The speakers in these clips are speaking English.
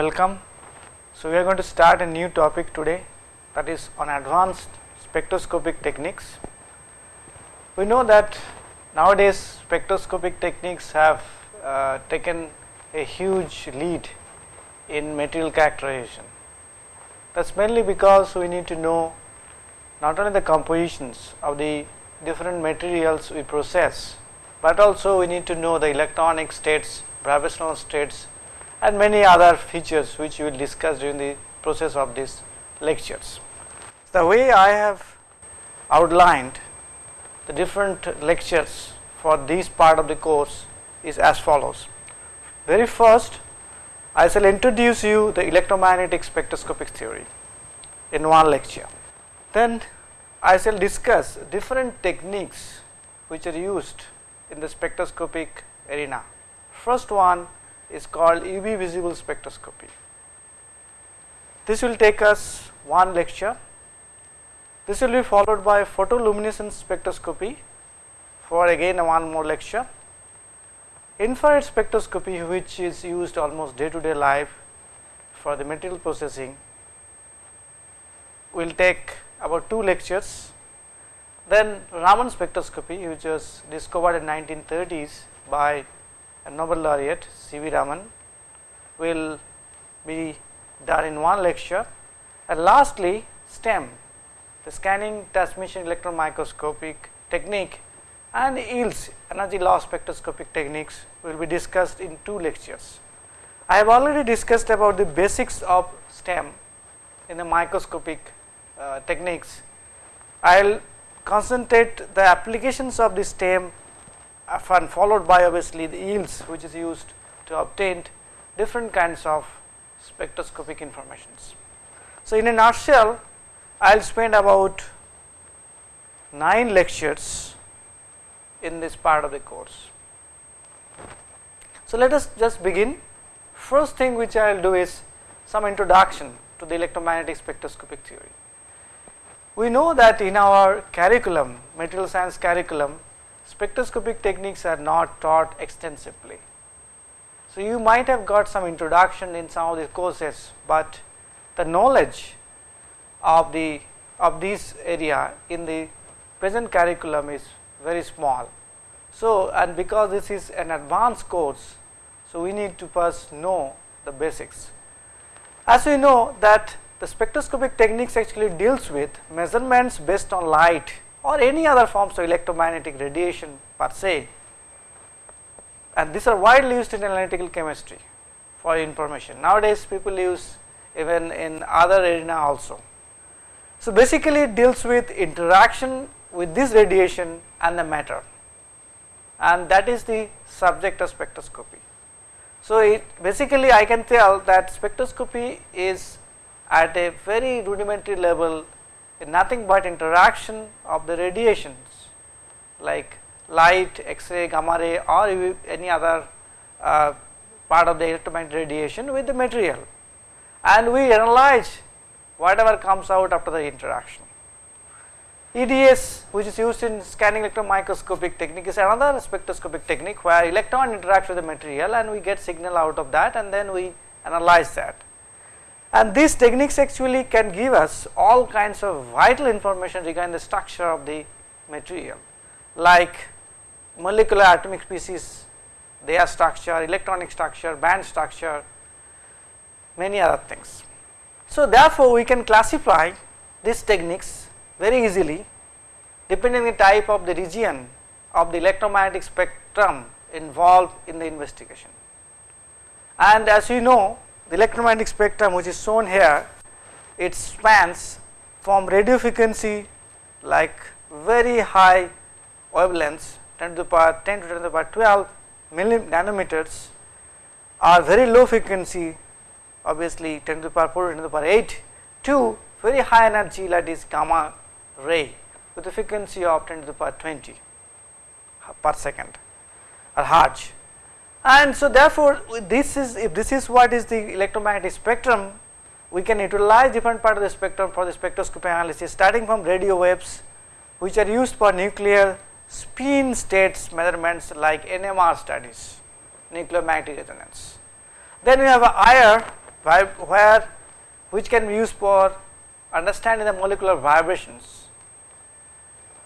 Welcome. So, we are going to start a new topic today that is on advanced spectroscopic techniques. We know that nowadays spectroscopic techniques have uh, taken a huge lead in material characterization. That is mainly because we need to know not only the compositions of the different materials we process, but also we need to know the electronic states, vibrational states and many other features which we will discuss during the process of these lectures. The way I have outlined the different lectures for this part of the course is as follows. Very first I shall introduce you the electromagnetic spectroscopic theory in one lecture. Then I shall discuss different techniques which are used in the spectroscopic arena. First one is called UV visible spectroscopy. This will take us one lecture. This will be followed by photoluminescence spectroscopy for again one more lecture. Infrared spectroscopy which is used almost day to day life for the material processing will take about two lectures. Then Raman spectroscopy which was discovered in 1930s by Nobel laureate C. V. Raman will be done in one lecture and lastly STEM the scanning transmission electron microscopic technique and EELS energy loss spectroscopic techniques will be discussed in two lectures. I have already discussed about the basics of STEM in the microscopic uh, techniques. I will concentrate the applications of the STEM and followed by obviously the EELS which is used to obtain different kinds of spectroscopic informations. So, in a nutshell I will spend about 9 lectures in this part of the course. So, let us just begin. First thing which I will do is some introduction to the electromagnetic spectroscopic theory. We know that in our curriculum, material science curriculum, spectroscopic techniques are not taught extensively. So, you might have got some introduction in some of the courses, but the knowledge of the of this area in the present curriculum is very small. So, and because this is an advanced course, so we need to first know the basics. As we know that the spectroscopic techniques actually deals with measurements based on light or any other forms of electromagnetic radiation per se and these are widely used in analytical chemistry for information. Nowadays people use even in other arena also. So, basically it deals with interaction with this radiation and the matter and that is the subject of spectroscopy. So, it basically I can tell that spectroscopy is at a very rudimentary level nothing but interaction of the radiations like light, X-ray, gamma ray or any other uh, part of the electromagnetic radiation with the material and we analyze whatever comes out after the interaction. EDS which is used in scanning electron microscopic technique is another spectroscopic technique where electron interacts with the material and we get signal out of that and then we analyze that and these techniques actually can give us all kinds of vital information regarding the structure of the material like molecular atomic species, their structure, electronic structure, band structure, many other things. So, therefore, we can classify these techniques very easily depending on the type of the region of the electromagnetic spectrum involved in the investigation. And as you know the electromagnetic spectrum which is shown here it spans from radio frequency like very high wavelengths 10 to the power 10 to 10 to the power 12 nanometers are very low frequency obviously 10 to the power 4 10 to the power 8 to very high energy that is gamma ray with a frequency of 10 to the power 20 per second or hertz and so therefore, this is if this is what is the electromagnetic spectrum we can utilize different part of the spectrum for the spectroscopy analysis starting from radio waves which are used for nuclear spin states measurements like NMR studies nuclear magnetic resonance. Then we have a IR where which can be used for understanding the molecular vibrations.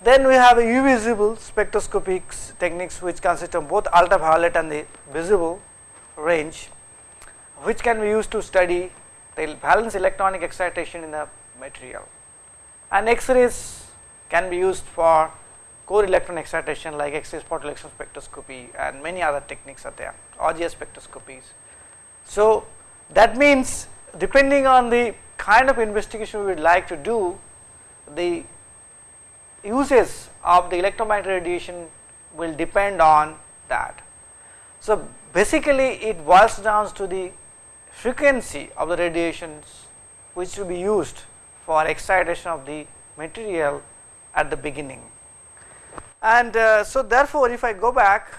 Then we have a UV visible spectroscopic techniques which consist of both ultraviolet and the visible range which can be used to study the valence electronic excitation in the material and X-rays can be used for core electron excitation like X-ray photoelectron spectroscopy and many other techniques are there RGS spectroscopies. So, that means depending on the kind of investigation we would like to do the uses of the electromagnetic radiation will depend on that. So, basically it boils down to the frequency of the radiations which will be used for excitation of the material at the beginning. And uh, so therefore, if I go back,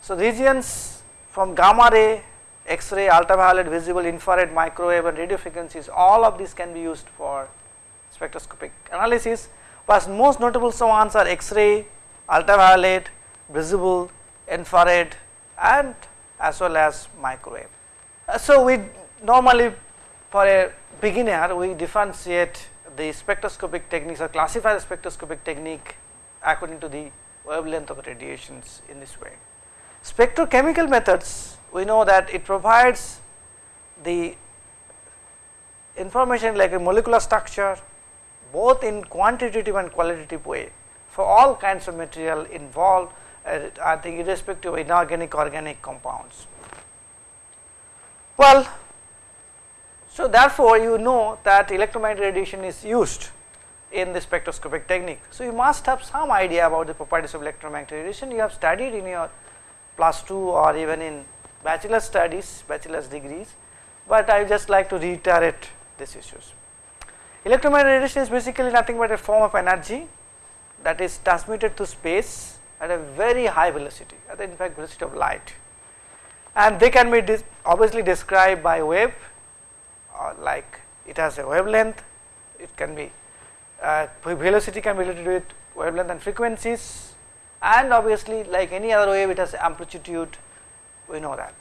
so regions from gamma ray, X-ray, ultraviolet, visible, infrared, microwave and radio frequencies all of these can be used for spectroscopic analysis, but most notable ones are X-ray, ultraviolet, visible, infrared and as well as microwave. Uh, so, we normally for a beginner we differentiate the spectroscopic techniques or classify the spectroscopic technique according to the wavelength of radiations in this way. Spectrochemical methods we know that it provides the information like a molecular structure both in quantitative and qualitative way for all kinds of material involved uh, I think irrespective of inorganic organic compounds. Well, so therefore, you know that electromagnetic radiation is used in the spectroscopic technique. So, you must have some idea about the properties of electromagnetic radiation you have studied in your plus 2 or even in bachelor studies, bachelor's degrees, but I just like to reiterate these issues. Electromagnetic radiation is basically nothing but a form of energy that is transmitted to space at a very high velocity at the in fact velocity of light and they can be obviously described by wave uh, like it has a wavelength, it can be uh, velocity can be related with wavelength and frequencies and obviously like any other wave it has amplitude we know that.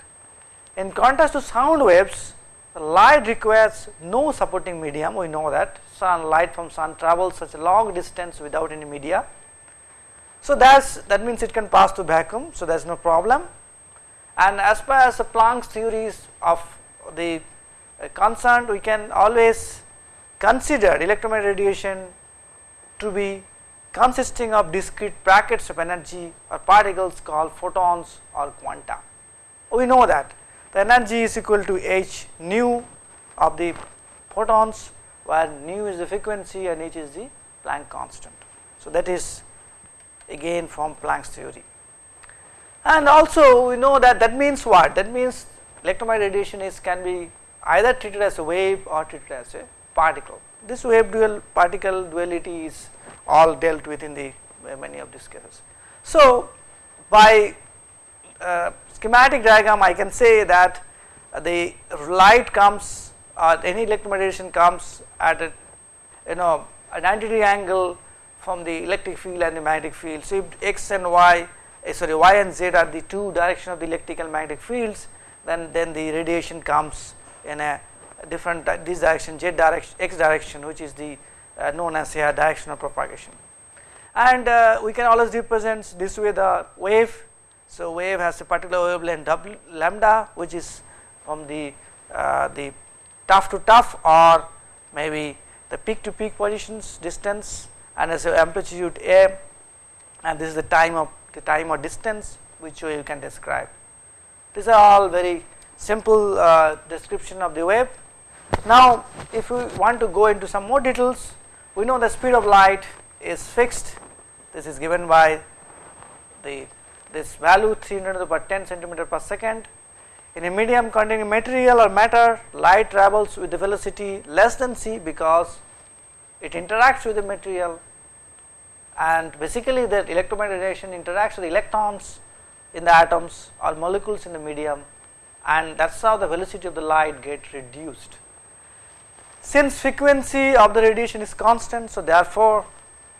In contrast to sound waves light requires no supporting medium we know that sun light from sun travels such a long distance without any media. So, that that means it can pass through vacuum so there is no problem and as far as the Planck's theories of the uh, concerned we can always consider electromagnetic radiation to be consisting of discrete brackets of energy or particles called photons or quanta. We know that the energy is equal to h nu of the photons where nu is the frequency and h is the Planck constant. So, that is again from Planck's theory. And also we know that that means what? That means electromagnetic radiation is can be either treated as a wave or treated as a particle. This wave dual particle duality is all dealt with in the many of these cases. So by uh, schematic diagram I can say that uh, the light comes or any electromagnetic comes at a you know a 90 degree angle from the electric field and the magnetic field. So if x and y uh, sorry y and z are the two direction of the electric and magnetic fields then then the radiation comes in a different uh, this direction z direction x direction which is the uh, known as a direction of propagation. And uh, we can always represent this way the wave so wave has a particular wavelength w lambda which is from the uh, the tuff to tough or maybe the peak to peak positions distance and as a amplitude a and this is the time of the time or distance which way you can describe. These are all very simple uh, description of the wave. Now, if we want to go into some more details, we know the speed of light is fixed. This is given by the this value 300 per 10 centimeter per second. In a medium containing material or matter, light travels with the velocity less than c because it interacts with the material and basically the electromagnetic radiation interacts with electrons in the atoms or molecules in the medium and that is how the velocity of the light get reduced. Since frequency of the radiation is constant, so therefore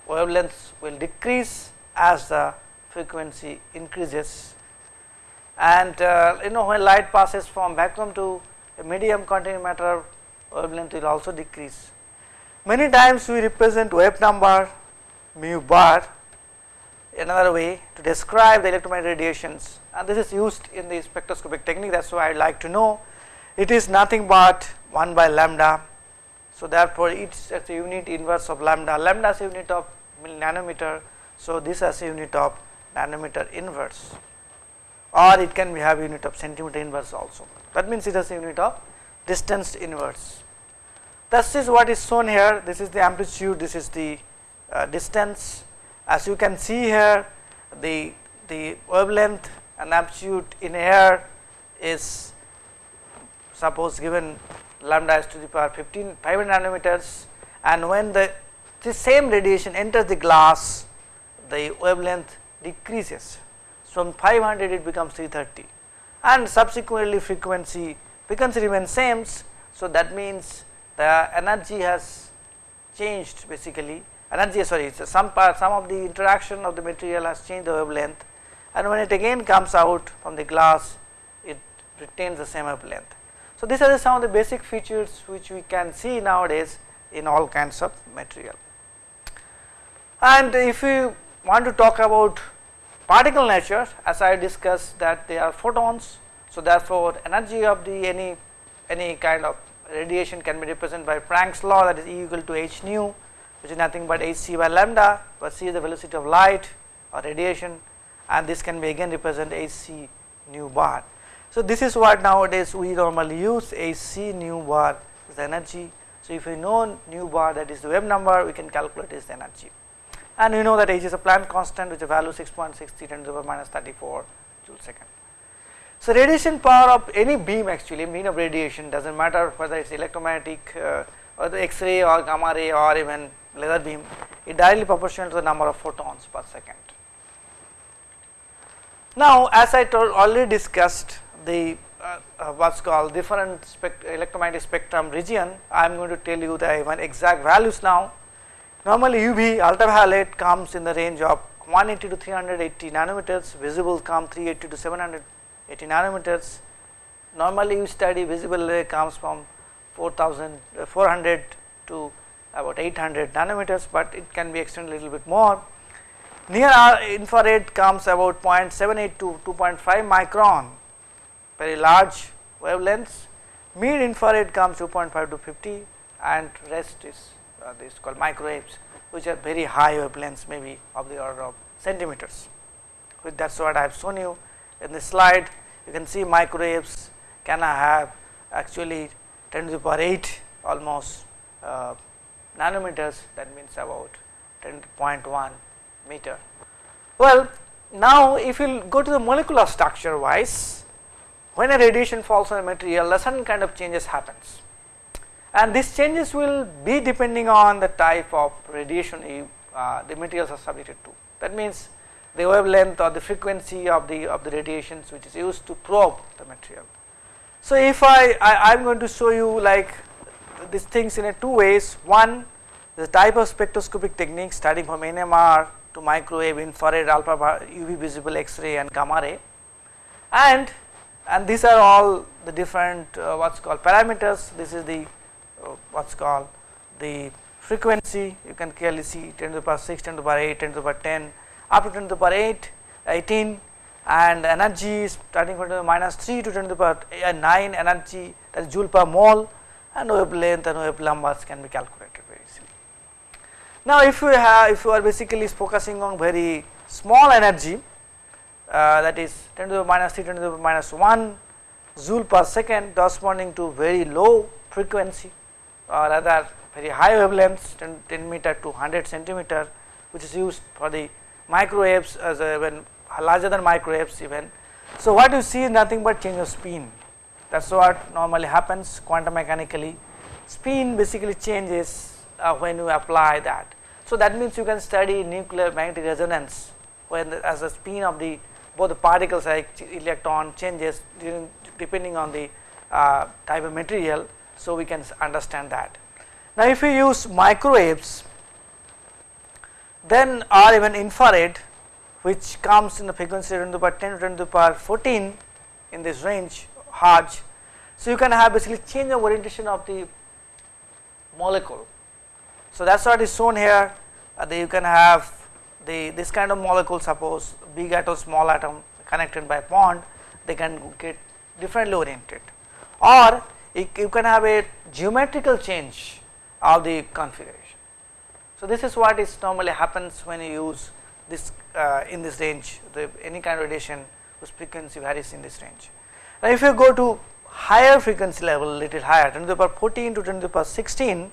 wavelengths will decrease as the frequency increases and uh, you know when light passes from vacuum to a medium continuum matter wavelength will also decrease. Many times we represent wave number nu bar another way to describe the electromagnetic radiations and this is used in the spectroscopic technique that is why I would like to know it is nothing but 1 by lambda. So, therefore, it is a unit inverse of lambda, lambda is a unit of nanometer. So, this is a unit of nanometer inverse or it can have unit of centimeter inverse also. That means it has a unit of distance inverse. This is what is shown here. This is the amplitude. This is the uh, distance. As you can see here the the wavelength and amplitude in air is suppose given lambda is to the power 15 500 nanometers. And when the, the same radiation enters the glass the wavelength decreases from 500 it becomes 330 and subsequently frequency frequency remains same. So, that means the energy has changed basically energy sorry some part some of the interaction of the material has changed the wavelength and when it again comes out from the glass it retains the same wavelength. So, these are some of the basic features which we can see nowadays in all kinds of material. And if we want to talk about particle nature as I discussed that they are photons. So, therefore, energy of the any any kind of radiation can be represented by Planck's law that is E equal to h nu which is nothing but h c by lambda where c is the velocity of light or radiation and this can be again represent h c nu bar. So, this is what nowadays we normally use h c nu bar is the energy. So, if we know nu bar that is the wave number we can calculate is the energy and we know that H is a Planck constant which is value 6.63 10 to the power minus 34 joule second. So, radiation power of any beam actually mean of radiation does not matter whether it is electromagnetic uh, or the X-ray or gamma ray or even laser beam it directly proportional to the number of photons per second. Now, as I told already discussed the uh, uh, what is called different spect electromagnetic spectrum region, I am going to tell you the even exact values now Normally UV ultraviolet comes in the range of 180 to 380 nanometers, visible come 380 to 780 nanometers. Normally you study visible comes from 4000 uh, 400 to about 800 nanometers, but it can be extended a little bit more. Near infrared comes about 0.78 to 2.5 micron, very large wavelengths. Mid infrared comes 2.5 to 50 and rest is uh, this called microwaves which are very high wavelengths maybe of the order of centimeters. With that is what I have shown you in this slide you can see microwaves can have actually 10 to the power 8 almost uh, nanometers that means about 10.1 meter. Well now if you go to the molecular structure wise when a radiation falls on a material a certain kind of changes happens and these changes will be depending on the type of radiation uh, the materials are subjected to. That means the wavelength or the frequency of the of the radiations which is used to probe the material. So, if I, I am going to show you like these things in a two ways one the type of spectroscopic technique starting from NMR to microwave infrared alpha UV visible X-ray and gamma ray and and these are all the different uh, what is called parameters this is the what is called the frequency you can clearly see 10 to the power 6, 10 to the power 8, 10 to the power 10 up to 10 to the power 8, 18 and energy is starting from the minus 3 to 10 to the power 9 energy that is joule per mole and wavelength and wave numbers can be calculated very easily. Now if you have if you are basically focusing on very small energy uh, that is 10 to the minus 3 10 to the minus 1 joule per second corresponding to very low frequency or rather very high wavelengths 10, 10 meter to 100 centimeter which is used for the microwaves as even larger than microwaves even. So, what you see is nothing but change of spin that is what normally happens quantum mechanically spin basically changes uh, when you apply that. So, that means you can study nuclear magnetic resonance when the, as the spin of the both the particles like electron changes during, depending on the uh, type of material so, we can understand that. Now, if we use microwaves then or even infrared which comes in the frequency 10 to the power 10 to 10 to the power 14 in this range hertz So, you can have basically change of orientation of the molecule. So, that is what is shown here uh, you can have the this kind of molecule suppose big atom small atom connected by bond they can get differently oriented or you can have a geometrical change of the configuration. So, this is what is normally happens when you use this uh, in this range the any kind of radiation whose frequency varies in this range. Now, if you go to higher frequency level little higher 10 to the power 14 to 10 to the power 16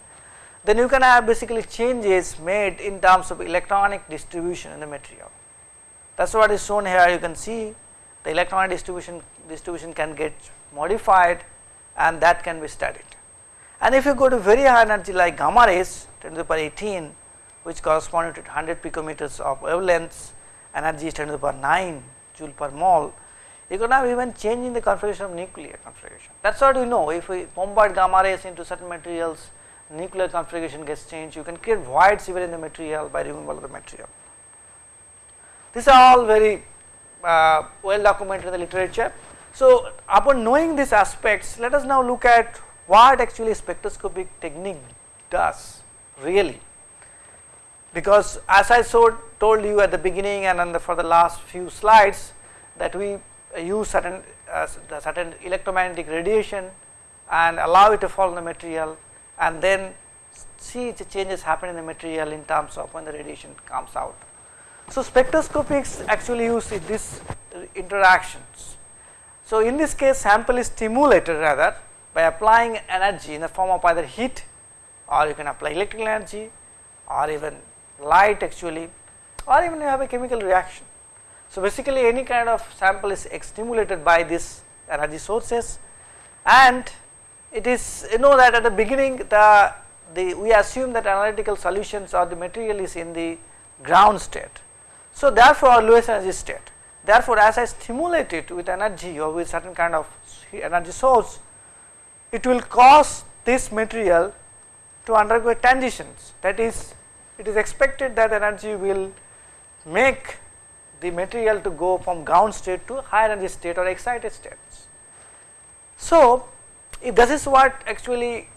then you can have basically changes made in terms of electronic distribution in the material. That is what is shown here you can see the electronic distribution distribution can get modified and that can be studied. And if you go to very high energy like gamma rays 10 to the power 18 which correspond to 100 picometers of wavelengths energy is 10 to the power 9 joule per mole you can have even change in the configuration of nuclear configuration. That is what we know if we bombard gamma rays into certain materials nuclear configuration gets changed you can create voids even in the material by removal of the material. These are all very uh, well documented in the literature. So, upon knowing these aspects let us now look at what actually spectroscopic technique does really because as I so told you at the beginning and for the last few slides that we use certain uh, certain electromagnetic radiation and allow it to fall on the material and then see the changes happen in the material in terms of when the radiation comes out. So, spectroscopics actually use these interactions. So, in this case sample is stimulated rather by applying energy in the form of either heat or you can apply electrical energy or even light actually or even you have a chemical reaction. So, basically any kind of sample is stimulated by these energy sources and it is you know that at the beginning the, the we assume that analytical solutions or the material is in the ground state. So, therefore, lowest energy state therefore, as I stimulate it with energy or with certain kind of energy source it will cause this material to undergo transitions that is it is expected that energy will make the material to go from ground state to higher energy state or excited states. So, if this is what actually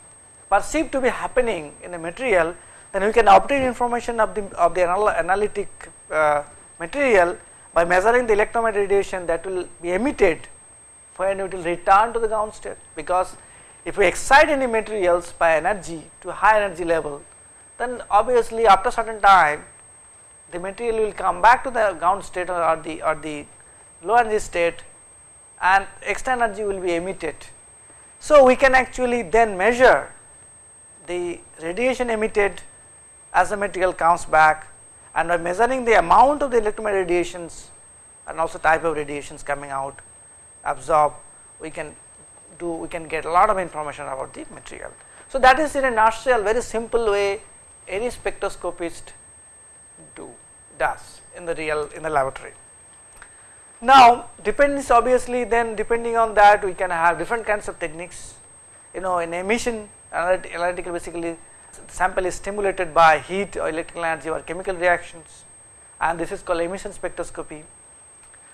perceived to be happening in the material then we can obtain information of the of the anal analytic uh, material by measuring the electromagnetic radiation that will be emitted when it will return to the ground state because if we excite any materials by energy to high energy level then obviously after certain time the material will come back to the ground state or the or the low energy state and extra energy will be emitted. So, we can actually then measure the radiation emitted as the material comes back and by measuring the amount of the electromagnetic radiations and also type of radiations coming out absorb we can do we can get a lot of information about the material. So, that is in a nutshell very simple way any spectroscopist do does in the real in the laboratory. Now depends obviously then depending on that we can have different kinds of techniques you know in emission analytical basically sample is stimulated by heat or electrical energy or chemical reactions and this is called emission spectroscopy.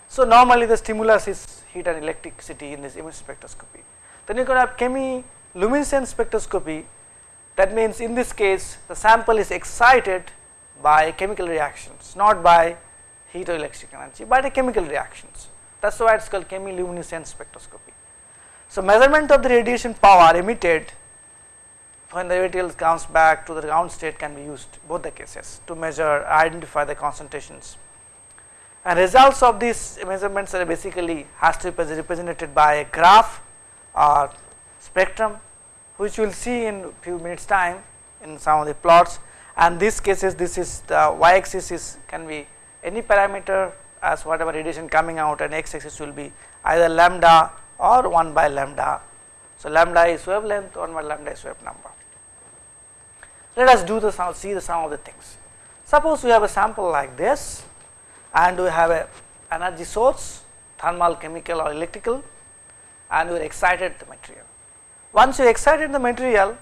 So normally the stimulus is heat and electricity in this emission spectroscopy. Then you can have chemiluminescence spectroscopy that means in this case the sample is excited by chemical reactions not by heat or electric energy but by chemical reactions. That is why it is called chemiluminescence spectroscopy. So, measurement of the radiation power emitted when the material comes back to the ground state can be used both the cases to measure identify the concentrations. And results of these measurements are basically has to be represented by a graph or spectrum which we will see in few minutes time in some of the plots and these cases this is the y axis is can be any parameter as whatever radiation coming out and x axis will be either lambda or 1 by lambda. So, lambda is wavelength 1 by lambda is wave number. Let us do the sum, see the sum of the things. Suppose we have a sample like this and we have a energy source thermal, chemical or electrical and we are excited the material. Once you excited the material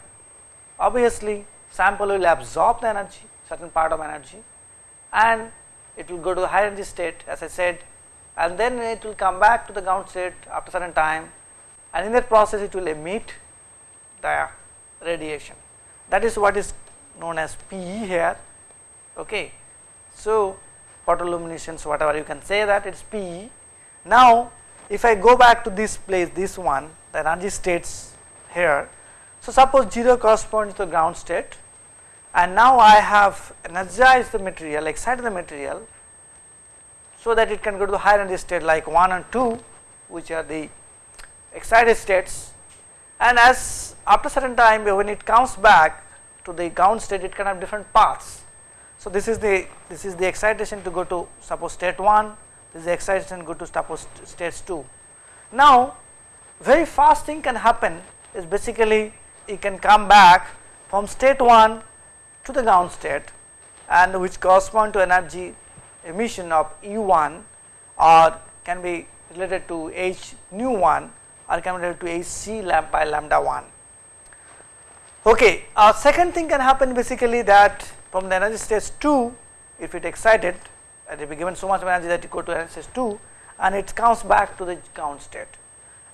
obviously sample will absorb the energy certain part of energy and it will go to the high energy state as I said and then it will come back to the ground state after certain time and in that process it will emit the radiation that is what is known as PE here okay. So, photoluminescence whatever you can say that it is PE. Now, if I go back to this place this one the energy states here. So, suppose 0 corresponds to the ground state and now I have energized the material excited the material so that it can go to the higher energy state like 1 and 2 which are the excited states and as after certain time when it comes back to the ground state it can have different paths. So, this is the this is the excitation to go to suppose state 1 this is the excitation go to suppose states 2. Now, very fast thing can happen is basically it can come back from state 1 to the ground state and which correspond to energy emission of E1 or can be related to H nu 1 be related to h c lambda by lambda 1. Okay, uh, second thing can happen basically that from the energy stage 2 if it excited it will be given so much energy that it go to energy stage 2 and it comes back to the ground state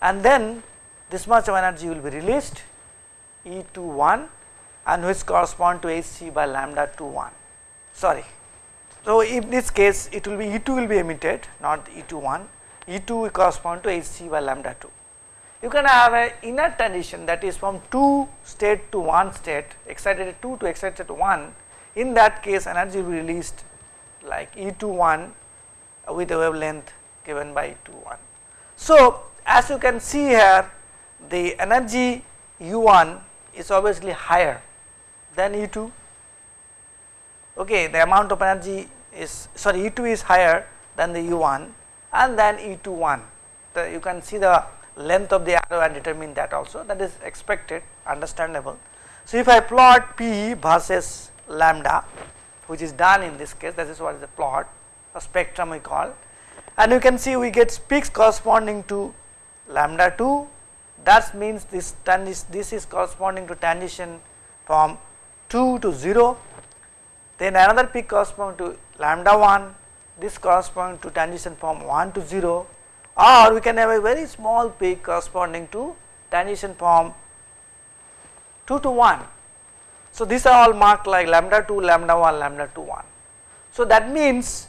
and then this much of energy will be released E 2 1 and which correspond to h c by lambda 2 1 sorry. So, in this case it will be E2 will be emitted not E 2 1 E2 will correspond to h c by lambda 2 you can have a inner transition that is from 2 state to 1 state excited at 2 to excited at 1 in that case energy will be released like E21 with a wavelength given by E21. So, as you can see here the energy U1 is obviously higher than E2 okay the amount of energy is sorry E2 is higher than the U1 and then E21 the, you can see the length of the arrow and determine that also that is expected understandable. So, if I plot P versus lambda which is done in this case that is what is the plot a spectrum we call and you can see we get peaks corresponding to lambda 2 that means this this is corresponding to transition from 2 to 0 then another peak corresponding to lambda 1 this corresponding to transition from 1 to 0 or we can have a very small peak corresponding to transition from 2 to 1. So, these are all marked like lambda 2, lambda 1, lambda 2 1. So, that means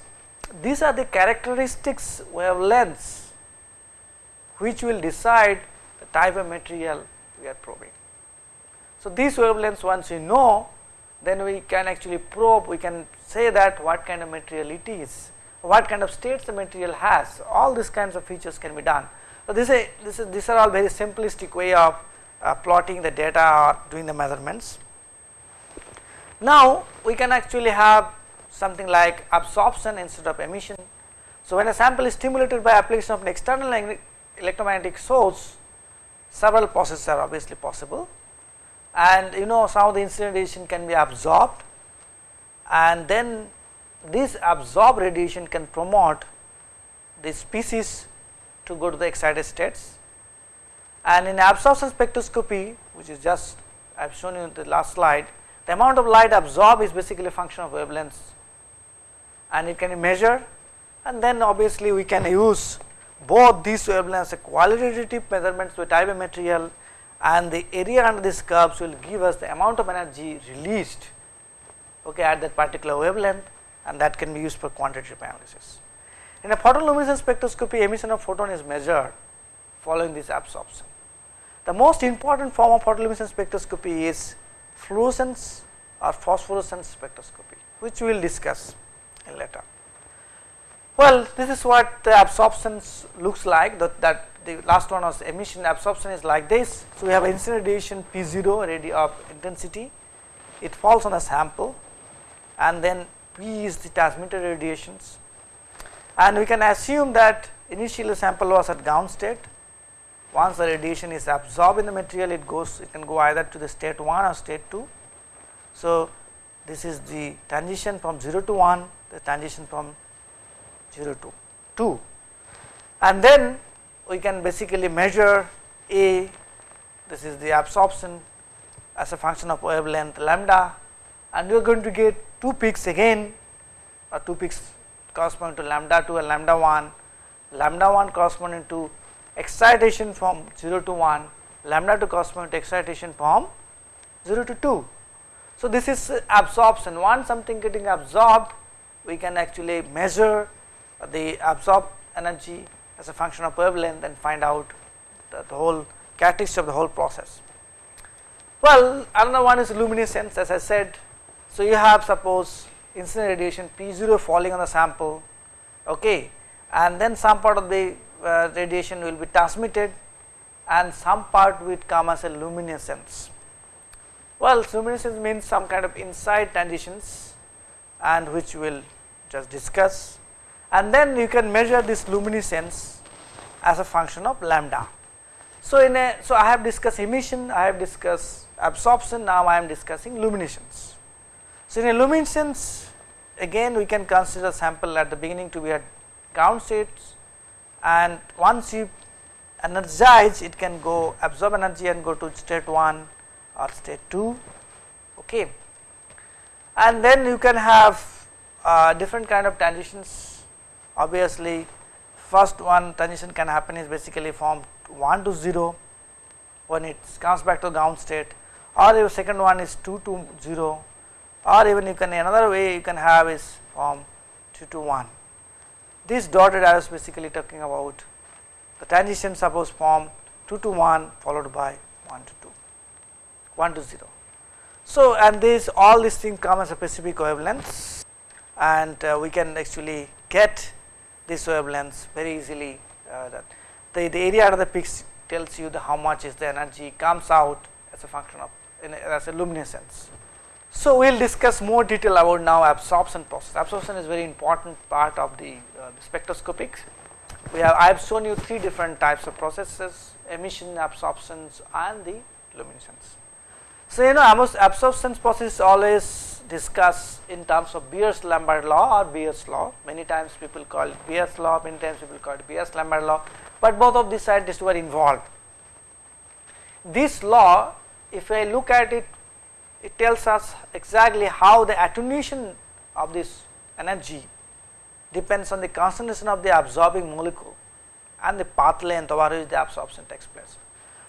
these are the characteristics wavelengths which will decide the type of material we are probing. So, these wavelengths once we know then we can actually probe we can say that what kind of material it is what kind of states the material has all these kinds of features can be done. So, this is, this is these are all very simplistic way of uh, plotting the data or doing the measurements. Now, we can actually have something like absorption instead of emission. So, when a sample is stimulated by application of an external electromagnetic source several processes are obviously possible and you know some of the incident radiation can be absorbed and then this absorbed radiation can promote the species to go to the excited states. And in absorption spectroscopy which is just I have shown you in the last slide the amount of light absorbed is basically a function of wavelengths. And it can be measured. And then obviously we can use both these wavelengths qualitative measurements with type of material and the area under these curves will give us the amount of energy released okay, at that particular wavelength and that can be used for quantitative analysis. In a photoluminescence spectroscopy emission of photon is measured following this absorption. The most important form of photoluminescence spectroscopy is fluorescence or phosphorescence spectroscopy which we will discuss later. Well, this is what the absorption looks like that, that the last one was emission absorption is like this. So, we have incident radiation P0 radio of intensity it falls on a sample and then P is the transmitted radiations. And we can assume that initially sample was at ground state. Once the radiation is absorbed in the material it goes it can go either to the state 1 or state 2. So, this is the transition from 0 to 1 the transition from 0 to 2 and then we can basically measure A this is the absorption as a function of wavelength lambda. And we are going to get two peaks again or two peaks corresponding to lambda 2 and lambda 1, lambda 1 corresponding to excitation from 0 to 1, lambda 2 correspond to excitation from 0 to 2. So, this is absorption once something getting absorbed we can actually measure the absorbed energy as a function of wavelength and find out the, the whole characteristic of the whole process. Well, another one is luminescence as I said. So, you have suppose incident radiation P0 falling on the sample okay, and then some part of the uh, radiation will be transmitted and some part will come as a luminescence. Well, luminescence means some kind of inside transitions and which we will just discuss and then you can measure this luminescence as a function of lambda. So, in a so I have discussed emission, I have discussed absorption, now I am discussing luminescence. So, in luminescence again we can consider sample at the beginning to be at ground states and once you energize it can go absorb energy and go to state 1 or state 2 okay. And then you can have uh, different kind of transitions. Obviously first one transition can happen is basically from 1 to 0 when it comes back to ground state or the second one is 2 to 0 or even you can another way you can have is from 2 to 1. This dotted arrow is basically talking about the transition suppose from 2 to 1 followed by 1 to 2, 1 to 0. So, and this all these things come as a specific wavelengths and uh, we can actually get this wavelengths very easily uh, the, the area of the peaks tells you the how much is the energy comes out as a function of in as a luminescence. So, we will discuss more detail about now absorption process. Absorption is very important part of the, uh, spectroscopics. We have I have shown you three different types of processes emission, absorptions and the luminescence. So, you know absorption process is always discussed in terms of Beer's-Lambert law or Beer's law. Many times people call it Beer's law, many times people call it Beer's-Lambert law, but both of these scientists were involved. This law, if I look at it it tells us exactly how the attenuation of this energy depends on the concentration of the absorbing molecule and the path length over which the absorption takes place.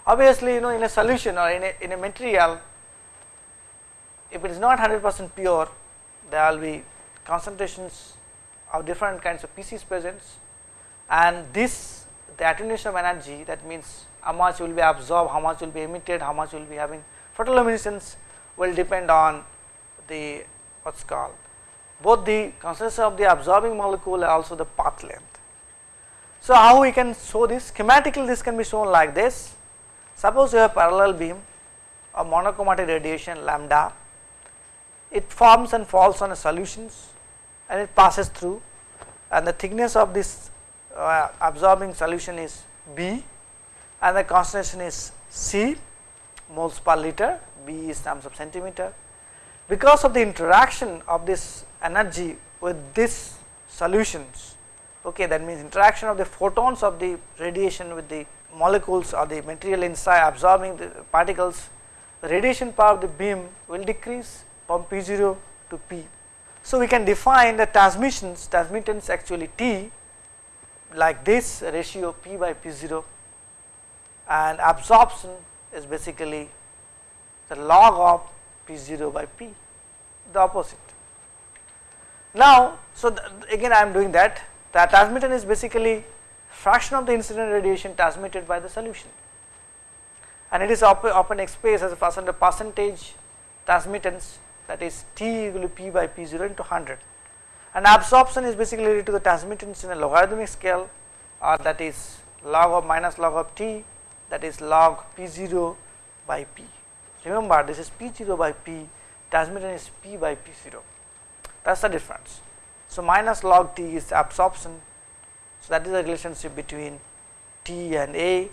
Obviously, you know in a solution or in a, in a material if it is not 100 percent pure there will be concentrations of different kinds of species present and this the attenuation of energy that means how much will be absorbed, how much will be emitted, how much will be having photoluminescence will depend on the what is called both the concentration of the absorbing molecule and also the path length. So, how we can show this? Schematically this can be shown like this. Suppose you have parallel beam of monochromatic radiation lambda. It forms and falls on a solutions and it passes through. And the thickness of this uh, absorbing solution is B and the concentration is C moles per liter B is terms of centimeter. Because of the interaction of this energy with this solutions, okay, that means interaction of the photons of the radiation with the molecules or the material inside absorbing the particles, the radiation power of the beam will decrease from P0 to P. So, we can define the transmissions, transmittance actually T like this ratio P by P0 and absorption is basically the log of P0 by P, the opposite. Now, so again I am doing that, the transmittance is basically fraction of the incident radiation transmitted by the solution and it is often expressed as a percent percentage transmittance that is T equal to P by P0 into 100 and absorption is basically related to the transmittance in a logarithmic scale or that is log of minus log of T that is log P0 by P. Remember this is P0 by P, transmittance is P by P0, that is the difference. So, minus log T is absorption, so that is the relationship between T and A,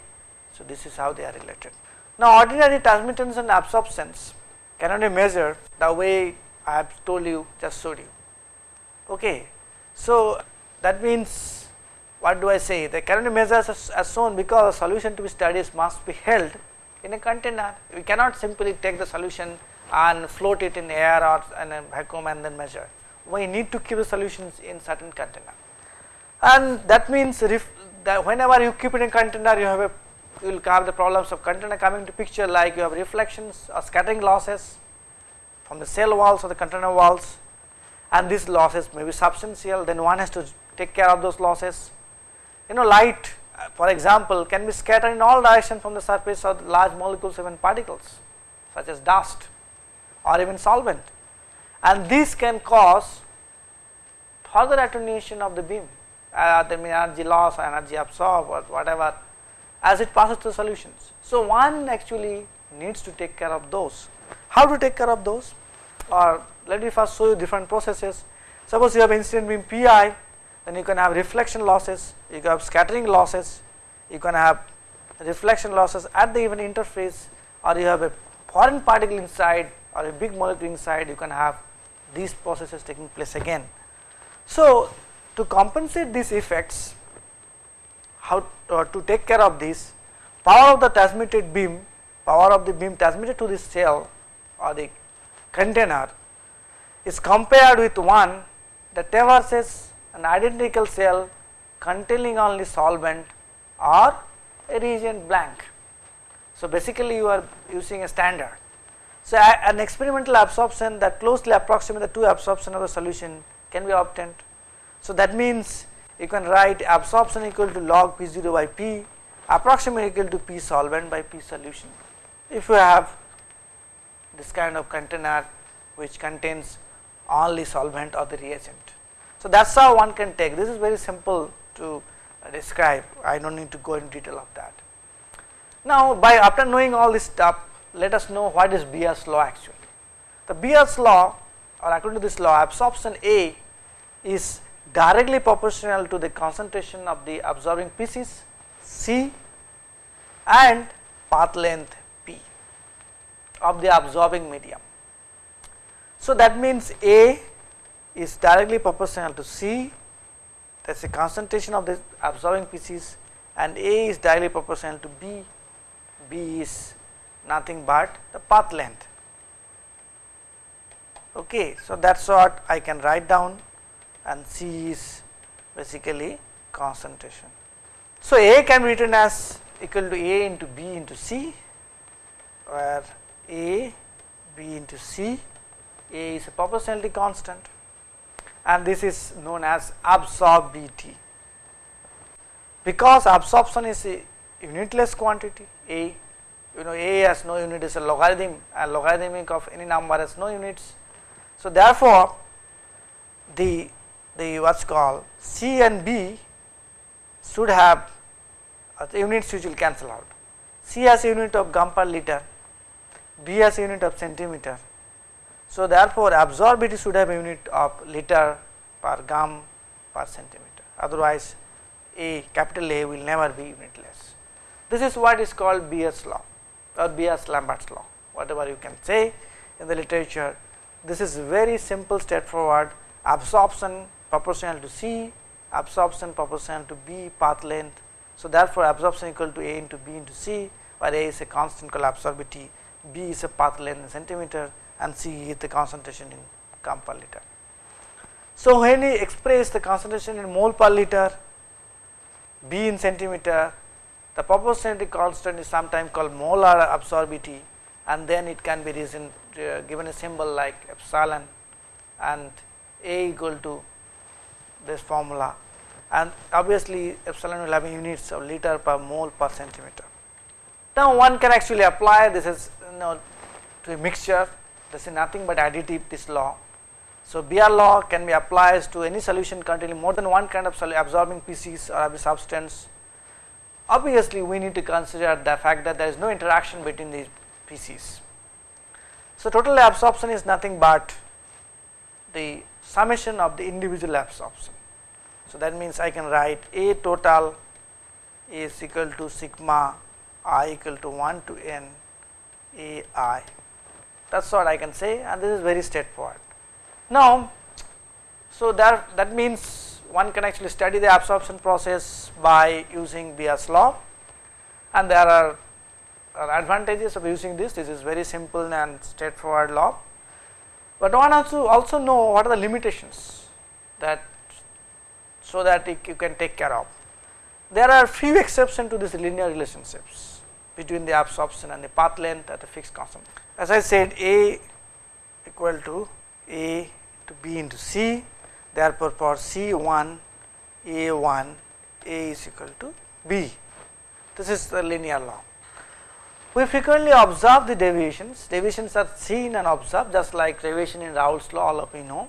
so this is how they are related. Now, ordinary transmittance and absorptions cannot be measured the way I have told you just showed you. Okay. So, that means what do I say the cannot be measured as, as shown because the solution to be studied must be held in a container. We cannot simply take the solution and float it in air or in a vacuum and then measure. We need to keep the solutions in certain container. And that means that whenever you keep it in container you have a you will have the problems of container coming to picture like you have reflections or scattering losses from the cell walls or the container walls and these losses may be substantial then one has to take care of those losses. You know light for example can be scattered in all directions from the surface of large molecules even particles such as dust or even solvent and this can cause further attenuation of the beam uh, the energy loss or energy absorbed or whatever as it passes through solutions. So, one actually needs to take care of those. How to take care of those or let me first show you different processes. Suppose you have incident beam Pi then you can have reflection losses, you can have scattering losses, you can have reflection losses at the even interface or you have a foreign particle inside or a big molecule inside you can have these processes taking place again. So, to compensate these effects how uh, to take care of this power of the transmitted beam power of the beam transmitted to this cell or the container is compared with one that traverses an identical cell containing only solvent or a reagent blank. So, basically you are using a standard. So, an experimental absorption that closely approximates the two absorption of the solution can be obtained. So, that means you can write absorption equal to log P0 by P approximately equal to P solvent by P solution. If you have this kind of container which contains only solvent or the reagent. So, that is how one can take this is very simple to describe I do not need to go in detail of that. Now, by after knowing all this stuff let us know what is Beer's law actually. The Beer's law or according to this law absorption A is directly proportional to the concentration of the absorbing species C and path length P of the absorbing medium. So, that means A is directly proportional to C. That is the concentration of the absorbing species and A is directly proportional to B, B is nothing but the path length. Okay, so that is what I can write down. And C is basically concentration. So, A can be written as equal to A into B into C where A B into C. A is a proportionality constant and this is known as absorbability. Because absorption is a unitless quantity A you know A has no unit is a logarithm and logarithmic of any number has no units. So, therefore, the the what's called C and B should have uh, the units which will cancel out. C has unit of gram per liter, B has unit of centimeter. So, therefore, absorbability should have a unit of liter per gram per centimeter otherwise A capital A will never be unitless. This is what is called Beer's law or Beer's Lambert's law whatever you can say in the literature. This is very simple straightforward absorption proportional to C, absorption proportional to B path length. So, therefore, absorption equal to A into B into C where A is a constant called absorbability, B is a path length in centimeter and see the concentration in gram per liter. So, when we express the concentration in mole per liter, B in centimeter, the proportionality constant is sometimes called molar absorbity and then it can be reason, uh, given a symbol like epsilon and A equal to this formula and obviously epsilon will have units of liter per mole per centimeter. Now one can actually apply this is you know to a mixture this is nothing but additive this law. So Beer law can be applied to any solution containing more than one kind of absorbing species or substance. Obviously we need to consider the fact that there is no interaction between these species. So total absorption is nothing but the summation of the individual absorption. So, that means I can write A total is equal to sigma i equal to 1 to n A i that is what I can say and this is very straightforward. Now, so that, that means one can actually study the absorption process by using Beer's law and there are, are advantages of using this, this is very simple and straightforward law but one has to also know what are the limitations that so that you can take care of. there are few exceptions to these linear relationships between the absorption and the path length at a fixed constant. As I said A equal to A to B into C therefore, for C 1 A 1 A is equal to B this is the linear law. We frequently observe the deviations, deviations are seen and observed just like deviation in Raoult's law all of we know.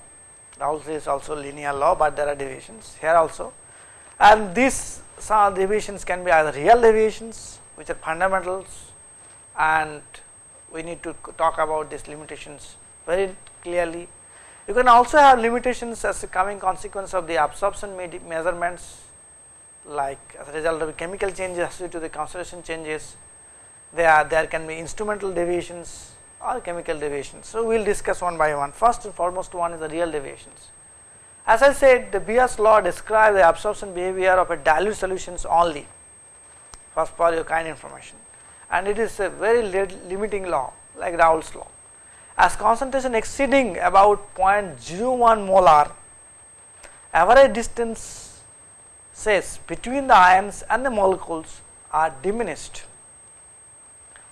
Raoult's is also linear law, but there are deviations here also and these deviations can be either real deviations which are fundamentals and we need to talk about these limitations very clearly. You can also have limitations as a coming consequence of the absorption measurements like as a result of chemical changes associated to the concentration changes there there can be instrumental deviations or chemical deviations. So, we will discuss one by one first and foremost one is the real deviations. As I said the Beer's law describes the absorption behavior of a dilute solutions only first for your kind information and it is a very limiting law like Raoult's law. As concentration exceeding about 0.01 molar average distance says between the ions and the molecules are diminished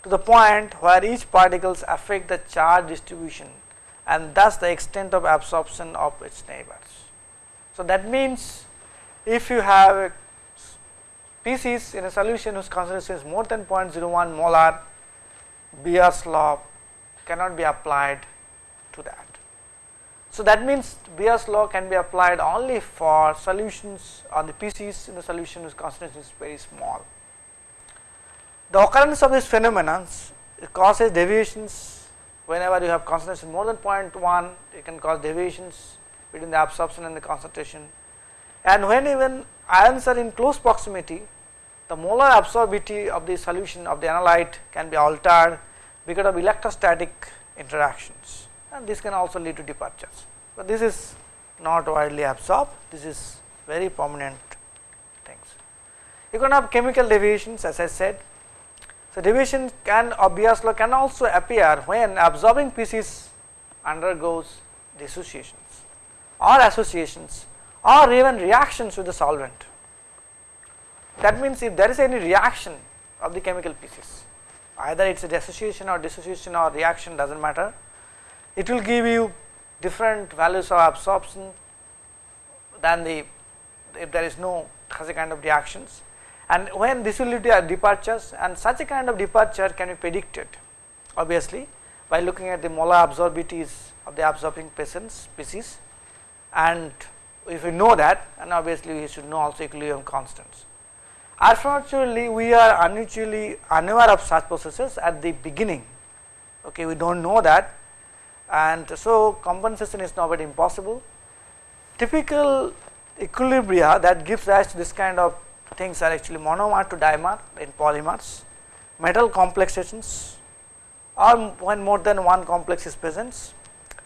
to the point where each particles affect the charge distribution and thus the extent of absorption of its neighbors. So, that means if you have a species in a solution whose concentration is more than 0.01 molar, Beer's law cannot be applied to that. So, that means Beer's law can be applied only for solutions on the species in the solution whose concentration is very small. The occurrence of this phenomenon causes deviations whenever you have concentration more than 0.1 it can cause deviations between the absorption and the concentration and when even ions are in close proximity the molar absorbability of the solution of the analyte can be altered because of electrostatic interactions and this can also lead to departures, but this is not widely absorbed this is very prominent things. You can have chemical deviations as I said. So, deviation can law can also appear when absorbing species undergoes dissociations or associations or even reactions with the solvent. That means, if there is any reaction of the chemical species either it is a dissociation or dissociation or reaction does not matter, it will give you different values of absorption than the if there is no such a kind of reactions and when this will lead to departures and such a kind of departure can be predicted obviously by looking at the molar absorbities of the absorbing species and if we know that and obviously we should know also equilibrium constants. Unfortunately, we are unusually unaware of such processes at the beginning okay we do not know that and so compensation is not impossible. Typical equilibria that gives rise to this kind of things are actually monomer to dimer in polymers, metal complexations or when more than one complex is present,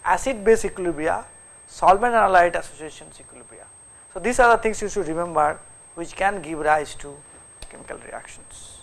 acid base equilibria, solvent analyte associations equilibria. So, these are the things you should remember which can give rise to chemical reactions.